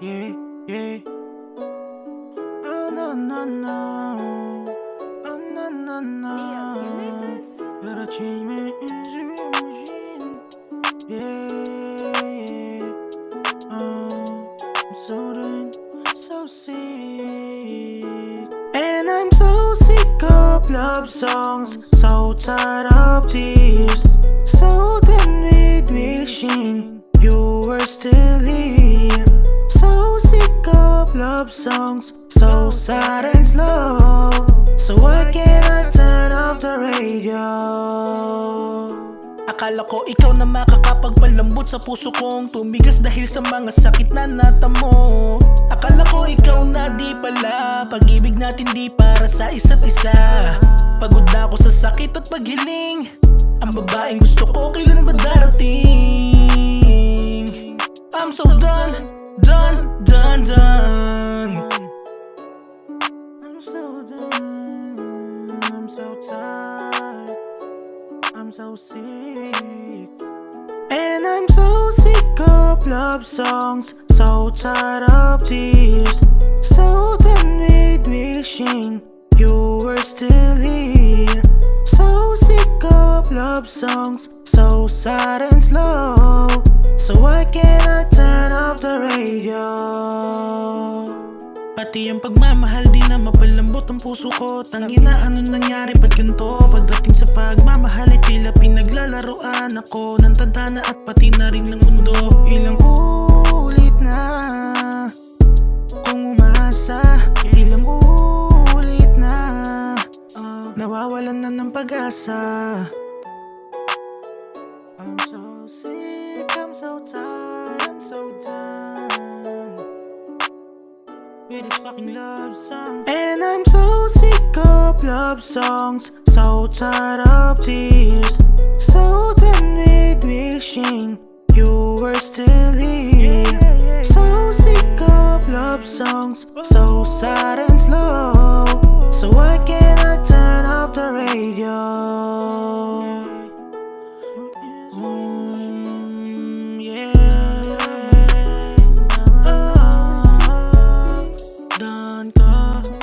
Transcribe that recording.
yeah, yeah. Oh no no no, oh no no no. You made this? Gotta change my Instagram machine. Yeah, yeah. Oh, I'm so done, so sick. And I'm so sick of love songs, so tired of tears, so done with wishing you were still here. Love songs, so sad and slow. So why can't I turn off the radio? Akala ko ikaw na makakapagpalambot sa puso kong tumigas dahil sa mga sakit na natamo Akala ko ikaw na di pala Pag-ibig natin di para sa isa't isa Pagod na ako sa sakit at paghiling Ang babaeng gusto ko kailan ba darating I'm so sick. And I'm so sick of love songs, so tired of tears, so done with wishing you were still here. So sick of love songs, so sad and slow. So why can't I turn off the radio? Pati ang pagmamahal di na mapalambot ang puso ko. Tangina ano nangyari? Ba't ganito? Pagdating sa pagmamahal ay tila pinaglalaroan ako. Ng tadhana at pati na rin ng mundo. Ilang ulit na Kung umasa. Ilang ulit na ah, Nawawalan na ng pag-asa. I'm so sick, I'm so tired, I'm so done And I'm so sick of love songs. So tired of tears. So done with wishing You were still here. So sick of love songs. So sad and slow. So why can't I turn off the radio? star.